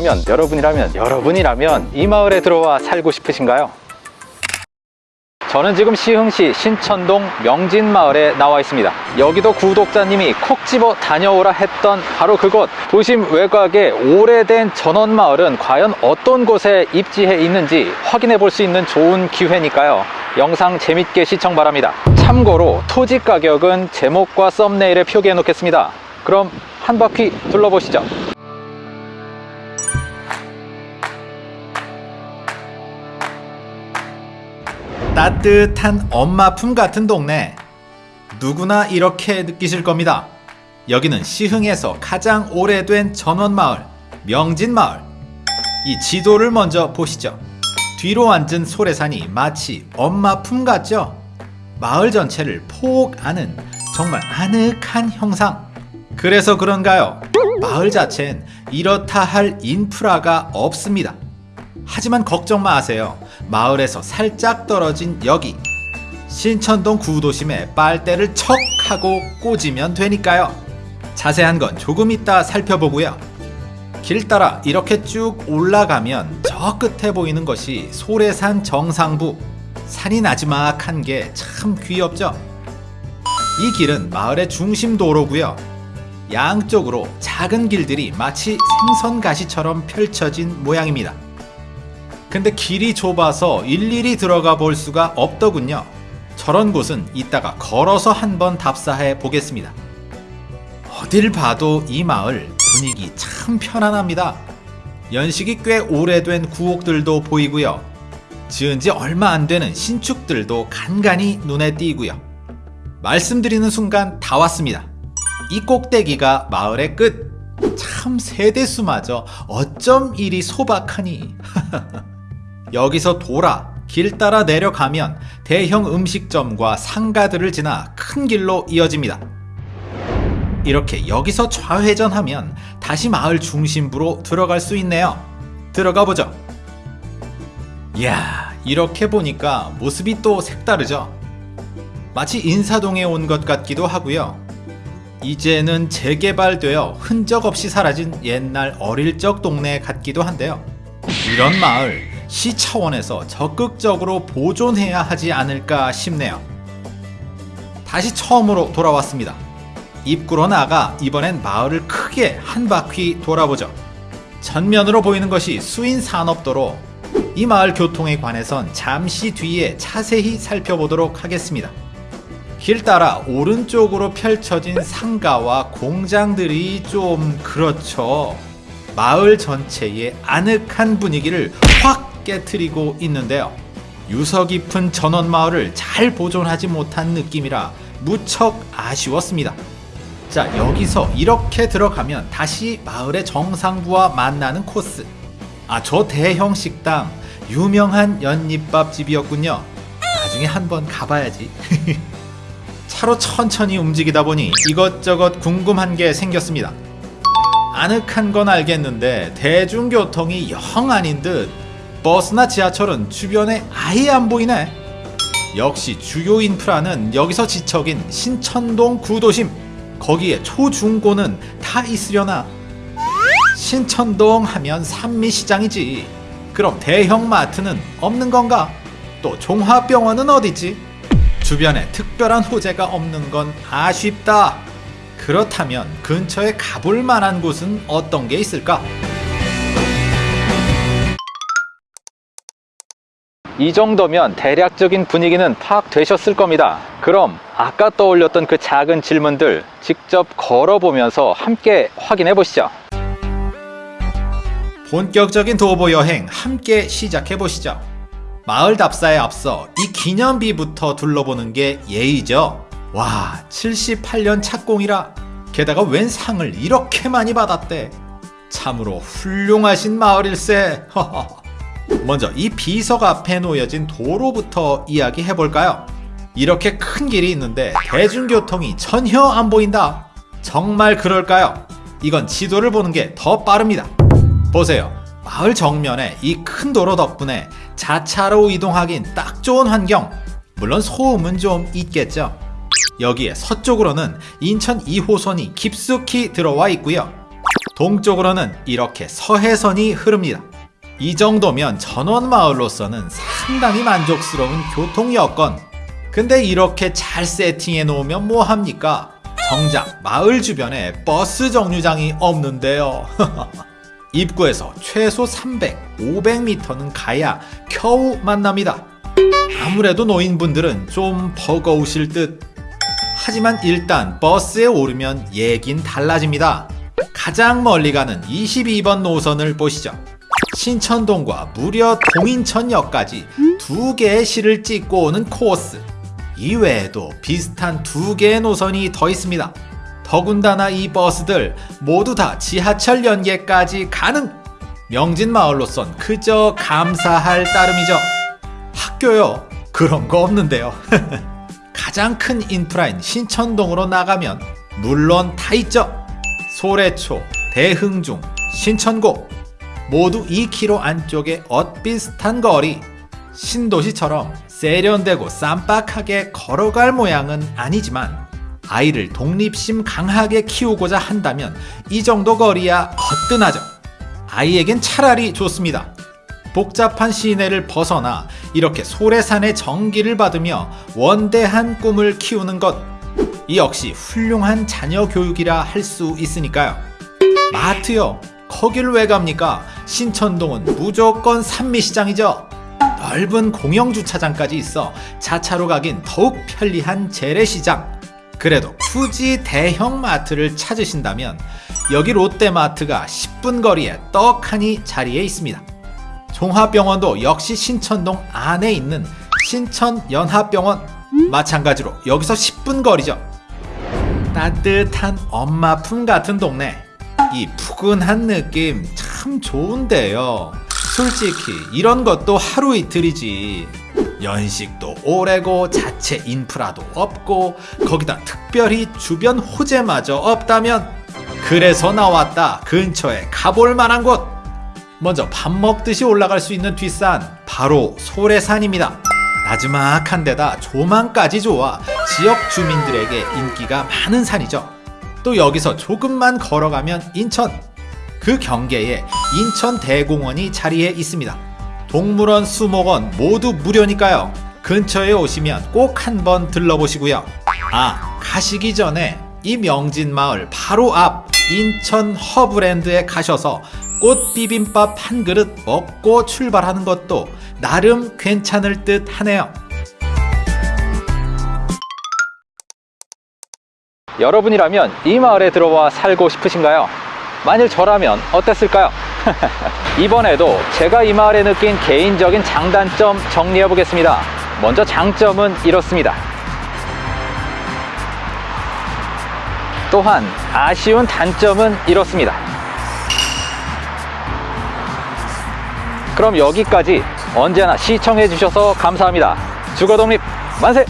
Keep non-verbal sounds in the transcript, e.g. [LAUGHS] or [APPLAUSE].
여러분이라면 여러분이라면 여러분이라면 이 마을에 들어와 살고 싶으신가요? 저는 지금 시흥시 신천동 명진마을에 나와 있습니다. 여기도 구독자님이 콕 집어 다녀오라 했던 바로 그곳. 도심 외곽의 오래된 전원마을은 과연 어떤 곳에 입지해 있는지 확인해 볼 수 있는 좋은 기회니까요. 영상 재밌게 시청 바랍니다. 참고로 토지 가격은 제목과 썸네일에 표기해 놓겠습니다. 그럼 한 바퀴 둘러보시죠 따뜻한 엄마 품 같은 동네. 누구나 이렇게 느끼실 겁니다. 여기는 시흥에서 가장 오래된 전원마을 명진마을. 이 지도를 먼저 보시죠. 뒤로 앉은 소래산이 마치 엄마 품 같죠? 마을 전체를 폭 안은 정말 아늑한 형상. 그래서 그런가요? 마을 자체는 이렇다 할 인프라가 없습니다. 하지만 걱정 마세요. 마을에서 살짝 떨어진 여기 신천동 구도심에 빨대를 척 하고 꽂으면 되니까요. 자세한 건 조금 이따 살펴보고요. 길 따라 이렇게 쭉 올라가면 저 끝에 보이는 것이 소래산 정상부 산이 나지막한 게 참 귀엽죠? 이 길은 마을의 중심 도로고요. 양쪽으로 작은 길들이 마치 생선가시처럼 펼쳐진 모양입니다. 근데 길이 좁아서 일일이 들어가 볼 수가 없더군요. 저런 곳은 이따가 걸어서 한번 답사해 보겠습니다. 어딜 봐도 이 마을 분위기 참 편안합니다. 연식이 꽤 오래된 구옥들도 보이고요. 지은 지 얼마 안 되는 신축들도 간간히 눈에 띄고요. 말씀드리는 순간 다 왔습니다. 이 꼭대기가 마을의 끝. 참 세대수마저 어쩜 이리 소박하니. [LAUGHS] 여기서 돌아 길 따라 내려가면 대형 음식점과 상가들을 지나 큰 길로 이어집니다. 이렇게 여기서 좌회전하면 다시 마을 중심부로 들어갈 수 있네요. 들어가 보죠. 이야, 이렇게 보니까 모습이 또 색다르죠. 마치 인사동에 온 것 같기도 하고요. 이제는 재개발되어 흔적 없이 사라진 옛날 어릴 적 동네 같기도 한데요. 이런 마을 시 차원에서 적극적으로 보존해야 하지 않을까 싶네요. 다시 처음으로 돌아왔습니다. 입구로 나가 이번엔 마을을 크게 한 바퀴 돌아보죠. 전면으로 보이는 것이 수인산업도로 이 마을 교통에 관해선 잠시 뒤에 자세히 살펴보도록 하겠습니다. 길 따라 오른쪽으로 펼쳐진 상가와 공장들이 좀 그렇죠. 마을 전체의 아늑한 분위기를 확 깨트리고 있는데요. 유서 깊은 전원마을을 잘 보존하지 못한 느낌이라 무척 아쉬웠습니다. 자 여기서 이렇게 들어가면 다시 마을의 정상부와 만나는 코스 아 저 대형 식당 유명한 연잎밥 집이었군요 나중에 한번 가봐야지 [LAUGHS] 차로 천천히 움직이다 보니 이것저것 궁금한 게 생겼습니다 아늑한 건 알겠는데 대중교통이 영 아닌 듯 버스나 지하철은 주변에 아예 안 보이네 역시 주요 인프라는 여기서 지척인 신천동 구도심 거기에 초중고는 다 있으려나 신천동 하면 산미시장이지 그럼 대형마트는 없는 건가? 또 종합병원은 어디지? 주변에 특별한 호재가 없는 건 아쉽다 그렇다면 근처에 가볼 만한 곳은 어떤 게 있을까? 이 정도면 대략적인 분위기는 파악되셨을 겁니다. 그럼 아까 떠올렸던 그 작은 질문들 직접 걸어보면서 함께 확인해 보시죠. 본격적인 도보 여행 함께 시작해 보시죠. 마을 답사에 앞서 이 기념비부터 둘러보는 게 예의죠. 와 78년 착공이라 게다가 웬 상을 이렇게 많이 받았대. 참으로 훌륭하신 마을일세. 먼저 이 비석 앞에 놓여진 도로부터 이야기해볼까요? 이렇게 큰 길이 있는데 대중교통이 전혀 안 보인다. 정말 그럴까요? 이건 지도를 보는 게 더 빠릅니다. 보세요. 마을 정면에 이 큰 도로 덕분에 자차로 이동하긴 딱 좋은 환경. 물론 소음은 좀 있겠죠. 여기에 서쪽으로는 인천 2호선이 깊숙이 들어와 있고요. 동쪽으로는 이렇게 서해선이 흐릅니다. 이 정도면 전원마을로서는 상당히 만족스러운 교통 여건. 근데 이렇게 잘 세팅해 놓으면 뭐합니까? 정작 마을 주변에 버스 정류장이 없는데요. [LAUGHS] 입구에서 최소 300, 500m는 가야 겨우 만납니다. 아무래도 노인분들은 좀 버거우실 듯. 하지만 일단 버스에 오르면 얘긴 달라집니다. 가장 멀리 가는 22번 노선을 보시죠. 신천동과 무려 동인천역까지 두 개의 시를 찍고 오는 코스. 이외에도 비슷한 두 개의 노선이 더 있습니다. 더군다나 이 버스들 모두 다 지하철 연계까지 가능! 명진마을로선 그저 감사할 따름이죠. 학교요? 그런 거 없는데요. [LAUGHS] 가장 큰 인프라인 신천동으로 나가면 물론 다 있죠. 소래초, 대흥중, 신천고 모두 2km 안쪽에 엇비슷한 거리. 신도시처럼 세련되고 쌈박하게 걸어갈 모양은 아니지만 아이를 독립심 강하게 키우고자 한다면 이 정도 거리야 거뜬하죠. 아이에겐 차라리 좋습니다. 복잡한 시내를 벗어나 이렇게 소래산의 정기를 받으며 원대한 꿈을 키우는 것. 이 역시 훌륭한 자녀 교육이라 할 수 있으니까요. 마트요. 거길 왜 갑니까? 신천동은 무조건 산미시장이죠. 넓은 공영주차장까지 있어 자차로 가긴 더욱 편리한 재래시장. 그래도 굳이 대형 마트를 찾으신다면 여기 롯데마트가 10분 거리에 떡하니 자리에 있습니다. 종합병원도 역시 신천동 안에 있는 신천연합병원 마찬가지로 여기서 10분 거리죠. 따뜻한 엄마 품 같은 동네 이 푸근한 느낌 참 좋은데요. 솔직히 이런 것도 하루 이틀이지. 연식도 오래고 자체 인프라도 없고 거기다 특별히 주변 호재마저 없다면 그래서 나왔다. 근처에 가볼 만한 곳. 먼저 밥 먹듯이 올라갈 수 있는 뒷산. 바로 소래산입니다. 나지막한 데다 조망까지 좋아. 지역 주민들에게 인기가 많은 산이죠 또 여기서 조금만 걸어가면 인천 그 경계에 인천 대공원이 자리해 있습니다 동물원, 수목원 모두 무료니까요. 근처에 오시면 꼭 한번 들러보시고요. 아, 가시기 전에 이 명진마을 바로 앞 인천 허브랜드에 가셔서 꽃 비빔밥 한 그릇 먹고 출발하는 것도 나름 괜찮을 듯 하네요. 여러분이라면 이 마을에 들어와 살고 싶으신가요? 만일 저라면 어땠을까요? [LAUGHS] 이번에도 제가 이 마을에 느낀 개인적인 장단점 정리해 보겠습니다. 먼저 장점은 이렇습니다. 또한 아쉬운 단점은 이렇습니다. 그럼 여기까지 언제나 시청해 주셔서 감사합니다. 주거독립 만세!